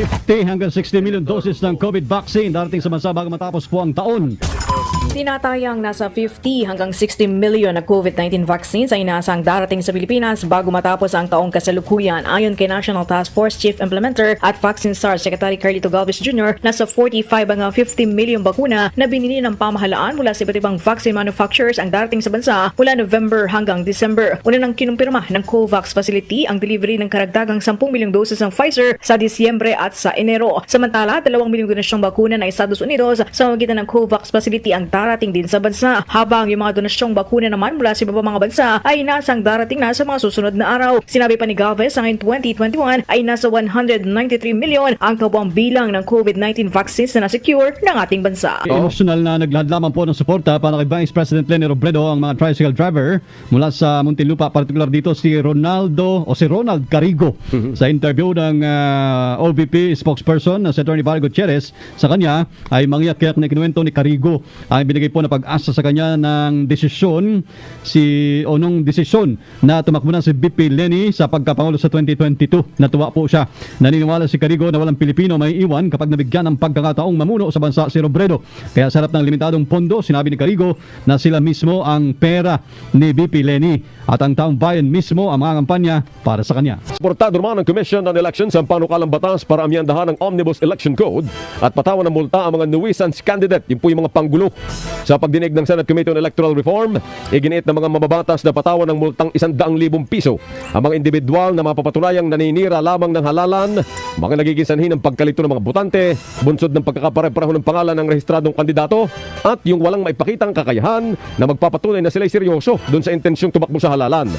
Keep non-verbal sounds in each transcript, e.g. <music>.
you. 50 hanggang 60 million doses ng COVID vaccine darating sa bansa bago matapos po ang taon. Tinatayang nasa 50 hanggang 60 million na COVID-19 vaccines ay inaasang darating sa Pilipinas bago matapos ang taong kasalukuyan ayon kay National Task Force Chief Implementer at Vaccine SARS Secretary Carlito Galvez Jr. nasa 45 hanggang 50 million bakuna na binili ng pamahalaan mula sa iba't ibang vaccine manufacturers ang darating sa bansa mula November hanggang December. Una nang kinumpirma ng COVAX facility ang delivery ng karagdagang 10 milyong doses ng Pfizer sa Disyembre at sa Enero. Samantala, 2 milyong donasyong bakuna ng Estados Unidos sa magitan ng COVAX facility ang darating din sa bansa. Habang yung mga donasyong bakuna naman mula sa iba pang mga bansa ay nasang darating na sa mga susunod na araw. Sinabi pa ni Galvez sa ngayon 2021 ay nasa 193 milyon ang kabuang bilang ng COVID-19 vaccines na nasecure ng ating bansa. Emotional na naglahad lamang po ng suporta para kay Vice President Lenny Robredo ang mga tricycle driver mula sa Muntinlupa, partikular dito si Ronaldo o si Ronald Carigo. <laughs> Sa interview ng ah, OVP spokesperson na si Attorney Val Gutierrez, sa kanya ay mangyak-yak na kinuwento ni Carigo ang binigay po na pag-asa sa kanya ng desisyon si o nung desisyon na tumakbo na si BP Lenny sa pagkapangulo sa 2022. Natuwa po siya. Naniniwala si Carigo na walang Pilipino may iwan kapag nabigyan ng pagkakataong mamuno sa bansa si Robredo. Kaya sarap ng limitadong pondo, sinabi ni Carigo na sila mismo ang pera ni BP Lenny at ang taong bayan mismo ang mga kampanya para sa kanya. Suportado naman ng Commission on Elections ang panukalang batas para amyandahan ang Omnibus Election Code at patawan ng multa ang mga nuisance candidate. Yun po yung mga panggulo. Sa pagdinig ng Senate Committee on Electoral Reform, iginiit ng mga mababatas na patawan ng multang 100,000 piso ang mga individual na mapapatunayang naninira lamang ng halalan, mga nagiging sanhi ng pagkalito ng mga botante, bunsod ng pagkakapare-pareho ng pangalan ng rehistradong kandidato, at yung walang maipakitang kakayahan na magpapatunay na sila'y seryoso doon sa intensyong tumakbo sa halalan.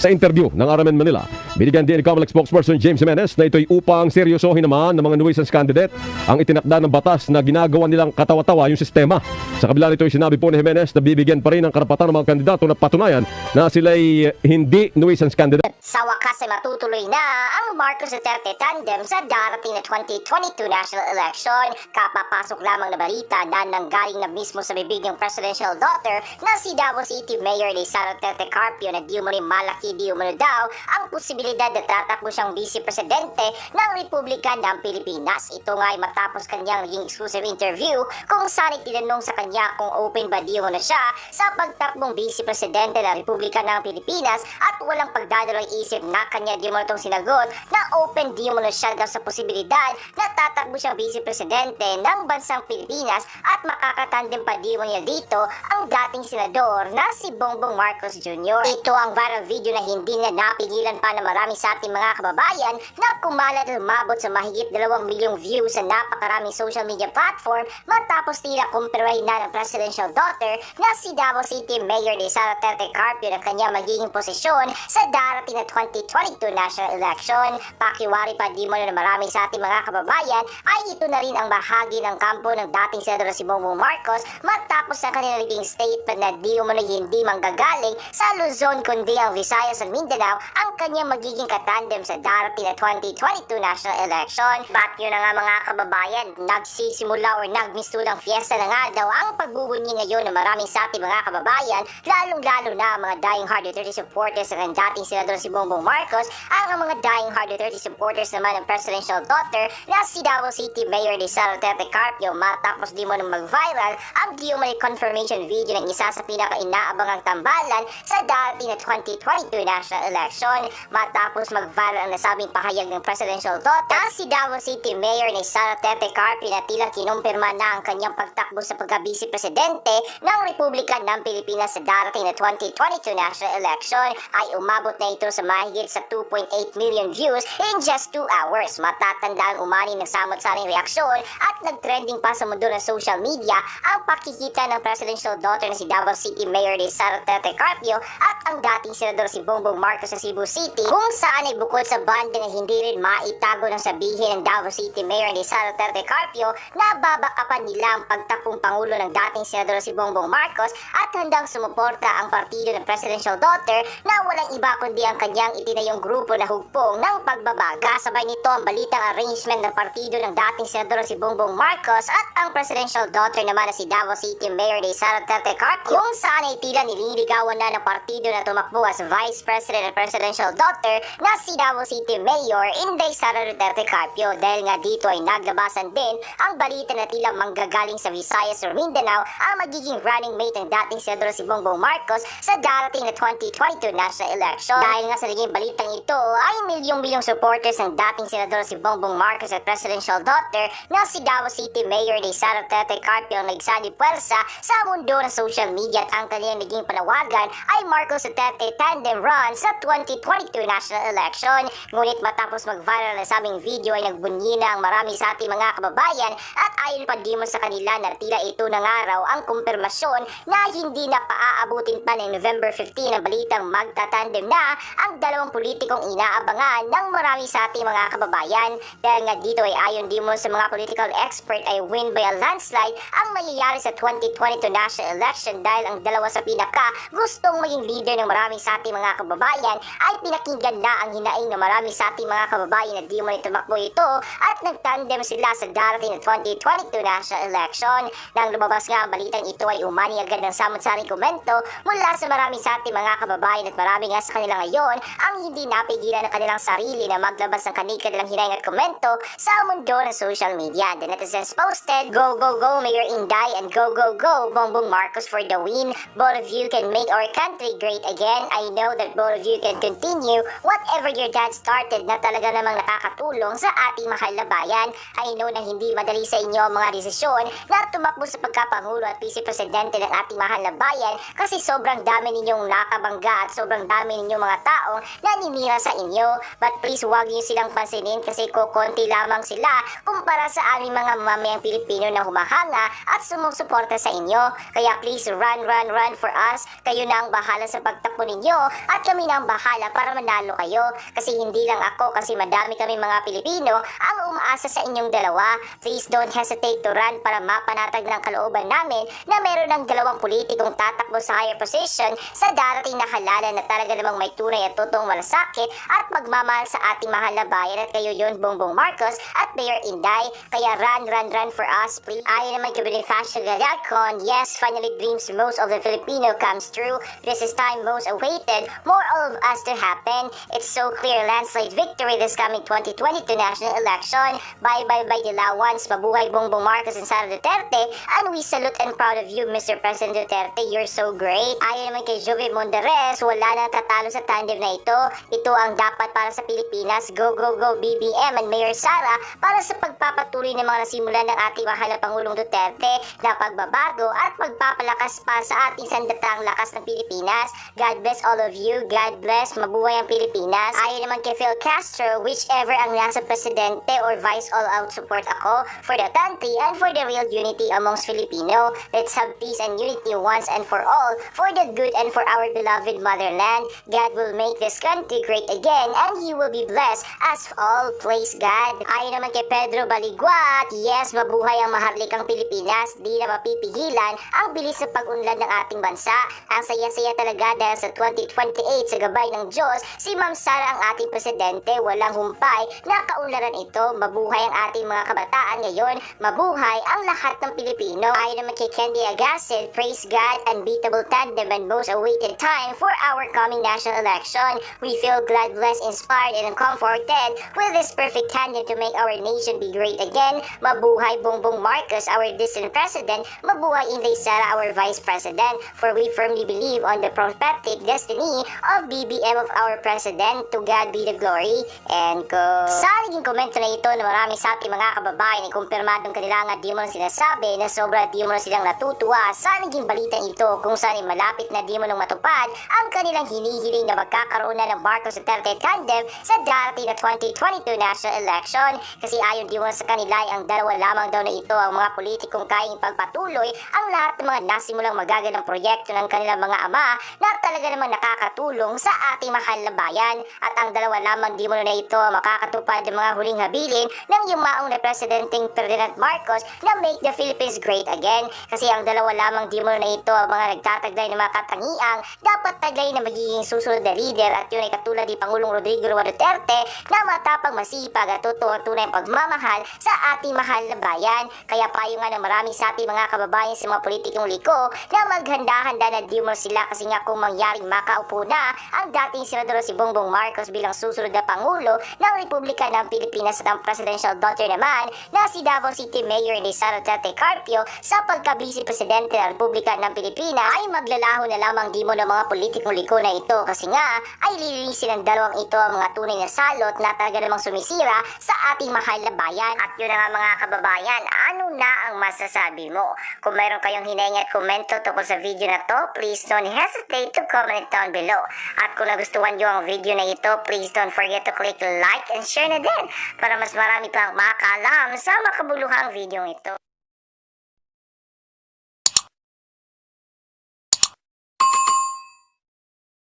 Sa interview ng RMN Manila, binigyan din ni Comelec spokesperson James Jimenez na ito'y upang seryosohin naman ng mga nuisance candidate ang itinakda ng batas na ginagawa nilang katawa-tawa yung sistema. Sa kabila nito, sinabi po ni Jimenez na bibigyan pa rin ng karapatan ng mga kandidato na patunayan na sila'y hindi nuisance candidate. Sa wakas ay matutuloy na ang Marcos Duterte tandem sa darating na 2022 national election. Kapapasok lamang na balita na nanggaling na mismo sa bibig ng presidential daughter na si Davao City Mayor ni Sara Duterte Carpio na di umano malaki di umano daw ang posibilidad na tatakbo siyang vice presidente ng Republika ng Pilipinas. Ito nga ay matapos kanyang naging exclusive interview kung saan itinanong sa kanya kung open ba di umano siya sa pagtakbong vice presidente ng Republika ng Pilipinas at walang pagdadalawang isip na kanya di umano itong sinagot na open di umano siya daw sa posibilidad na tatakbo siyang vice presidente ng bansang Pilipinas at makakatandem pa di umano niya dito ang dating senador na si Bongbong Marcos Jr. Ito ang viral video na hindi na napigilan pa na marami sa ating mga kababayan na kumalat at umabot sa mahigit 2 milyong views sa napakaraming social media platform matapos tila kumpirahin na ng presidential daughter na si Davao City Mayor ni Sara Duterte Carpio na kanya magiging posisyon sa darating na 2022 national election. Pakiwari pa di mo na marami sa ating mga kababayan ay ito na rin ang bahagi ng kampo ng dating senador si Bongbong Marcos matapos ang kanilang naging statement na di umano hindi manggagaling sa Luzon kundi ang Visayas at Mindanao ang kanyang magiging katandem sa darating na 2022 national election. But yun na nga mga kababayan, nagsisimula or nagmistulang fiesta na nga daw ang pagbubunyi ngayon ng maraming sa ating mga kababayan, lalong-lalo na ang mga dying hard Duterte supporters ng dating senador si Bongbong Marcos, ang mga dying hard Duterte supporters naman ng presidential daughter na si Davao City Mayor ni Sara Duterte Carpio matapos di mo nang mag-viral ang di umano'y confirmation video ng isa sa pinaka-inaabangang tambalan sa dating na 2022 national election matapos mag-viral ang nasabing pahayag ng presidential daughter na si Davao City Mayor ni Sara Duterte Carpio na tila kinumpirma na ang kanyang pagtakbo sa pagka-vice presidente ng Republika ng Pilipinas sa darating na 2022 national election ay umabot na ito sa mahigit sa 2.8 million views in just 2 hours. Matatandaan umani ng samot-saring reaksyon at nag-trending pa sa mundo ng social media ang pakikita ng presidential daughter na si Davao City Mayor ni Sara Duterte Carpio at ang dating senador si Bongbong Marcos sa Cebu City kung saan ay bukod sa banda na hindi rin maitago ng sabihin ng Davao City Mayor ni Sara Duterte Carpio na babakapan nila ang pagtakbong pangulo ng dating senador si Bongbong Marcos at handang sumuporta ang partido ng presidential daughter na walang iba kundi ang kanyang itinayong grupo na hugpong ng pagbabaga. Kasabay nito ang balitang arrangement ng partido ng dating senador si Bongbong Marcos at ang presidential daughter naman na si Davao City Mayor ni Sara Duterte Carpio kung saan ay tila nililigawan na ng partido na tumakbo as vice president at presidential daughter Duterte na si Davao City Mayor Inday Sara Duterte Carpio dahil nga dito ay naglabasan din ang balita na tila manggagaling sa Visayas or Mindanao ang magiging running mate ng dating senador si Bongbong Marcos sa darating na 2022 national election. Dahil nga sa naging balitang ito ay milyong-milyong supporters ng dating senador si Bongbong Marcos at presidential daughter na si Davao City Mayor ni Sara Duterte Carpio ang nagsani puwersa sa mundo ng social media at ang kanilang naging panawagan ay Marcos Duterte tandem run sa 2022 national election. Ngunit matapos mag-viral na sabing video ay nagbunyi na ang marami sa ating mga kababayan at ayon pa di mo sa kanila na tila ito ng araw ang kumpirmasyon na hindi na paaabutin pa ng November 15 ang balitang magtatandem na ang dalawang politikong inaabangan ng marami sa ating mga kababayan. Dahil nga dito ay ayon di mo sa mga political expert ay win by a landslide ang mangyayari sa 2022 national election dahil ang dalawa sa pinaka gustong maging leader ng marami sa ating mga kababayan ay pinakinggan na ang hinaing ng marami sa ating mga kababayan na di mo tumakbo ito at nagtandem sila sa darating na 2022 national election. Nang lumabas nga ang balitang ito ay umani agad ng samot-saring komento mula sa marami sa ating mga kababayan at marami nga sa kanila ngayon ang hindi napigilan ng kanilang sarili na maglabas ng kanilang hinaing at komento sa mundo ng social media. The netizens posted, Go, go, go, Mayor Inday, and go, go, go, Bongbong Marcos for the win. Both of you can make our country great again. I know that both of you can continue whatever your dad started na talaga namang nakakatulong sa ating mahal na bayan. I know na hindi madali sa inyo ang mga desisyon na tumakbo sa pagkapangulo at vice presidente ng ating mahal na bayan kasi sobrang dami ninyong nakabangga at sobrang dami ninyong mga taong naninira sa inyo. But please huwag niyo silang pansinin kasi kukonti lamang sila kumpara sa aming mga mamayang Pilipino na humahanga at sumusuporta sa inyo. Kaya please run, run, run for us. Kayo na ang bahala sa pagtakbo ninyo at kami na ang bahala para manalo kayo. Kasi hindi lang ako kasi madami kami mga Pilipino ang umaasa sa inyong dalawa. Please don't hesitate to run para mapanatag ng kalooban namin na meron ng dalawang politikong tatakbo sa higher position sa darating na halalan na talaga namang may tunay at totoong malasakit at magmamahal sa ating mahal na bayan at kayo yun Bongbong Marcos at Mayor Inday. Kaya run, run, run for us please. Ayon naman kay Bonifacio Galacon, yes, finally dreams most of the Filipino comes true. This is time most awaited, more of us to happen. It's so clear landslide victory this coming 2022 national election. Bye bye bye Dilawans, mabuhay Bongbong Marcos and Sara Duterte, and we salute and proud of you Mr. President Duterte, you're so great. Ayon naman kay Jovi Monderes, wala na tatalo sa tandem na ito. Ito ang dapat para sa Pilipinas. Go, go, go BBM and Mayor Sara para sa pagpapatuloy ng mga nasimulan ng ating mahal na Pangulong Duterte na pagbabago at pagpapalakas pa sa ating sandatang lakas ng Pilipinas. God bless all of you. God bless. Mabuhay ang Pilipinas. Ayon naman kay Phil Castro, whichever ang nasa presidente or vice all out support ako for the country and for the real unity amongst Filipino. Let's have peace and unity once and for all for the good and for our beloved motherland. God will make this country great again and He will be blessed as all. Praise God. Ayon naman kay Pedro Baliguat, yes, mabuhay ang maharlikang Pilipinas. Di na mapipigilan ang bilis sa pag-unlad ng ating bansa. Ang saya-saya talaga dahil sa 2028 sa gabay ng Diyos, si Ma'am Sara ang ating presidente. Walang humpay na kaunlaran ito. Mabuhay ang ating mga kabataan ngayon. Mabuhay ang lahat ng Pilipino. Ayon naman kay Candy Agassiz, praise God, unbeatable tandem and most awaited time for our coming national election. We feel glad, blessed, inspired, and comforted with this perfect tandem to make our nation be great again. Mabuhay Bongbong Marcos, our distant president. Mabuhay Inday Sara, our vice president. For we firmly believe on the prophetic destiny of BBM of our president. To God be the glory. And go. Sa naging komento na ito na marami sa ating mga kababayan ay kumpirmadong kanila nga di mo na sinasabi na sobra di mo silang natutuwa sa naging balitang ito kung saan ay malapit na di mo nang matupad ang kanilang hinihiling na magkakaroon na ng Marcos Duterte tandem sa darating na 2022 national election kasi ayon di mo sa kanila ay ang dalawa lamang daw na ito ang mga politikong kayang pagpatuloy ang lahat ng mga nasimulang magagandang proyekto ng kanilang mga ama na talaga namang nakakatulong sa ating mahal na at ang dalawa lamang di mo na ito makakatupad ng mga huling habilin ng yumaong na Presidenteng Ferdinand Marcos na make the Philippines great again. Kasi ang dalawa lamang di mo na ito ang mga nagtataglay ng mga katangiang dapat taglay na magiging susunod na leader. At yun ay katulad ni Pangulong Rodrigo Duterte na matapang masipag at totoo tunay pagmamahal sa ating mahal na bayan. Kaya payo nga ng marami sa ating mga kababayan sa mga politikong liko na maghanda-handa na di sila. Kasi nga kung mangyaring makaupo na ang dating senador si Bongbong Marcos bilang susunod na Pangulo ng Republika ng Pilipinas at ang presidential daughter naman na si Davao City Mayor Lisa Duterte Carpio sa pagka-vice presidente ng Republika ng Pilipinas ay maglalaho na lamang di mo ng mga politikong liko na ito kasi nga ay lilinisin ng dalawang ito ang mga tunay na salot na talaga namang sumisira sa ating mahal na bayan. At yun na nga mga kababayan, ano na ang masasabi mo? Kung mayroon kayong hinahing at komento tungkol sa video na to, please don't hesitate to comment down below. At kung nagustuhan nyo ang video na ito, please don't forget to click like and share na din para mas marami pang makakaalam sa makabuluhang video ito.